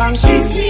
放心。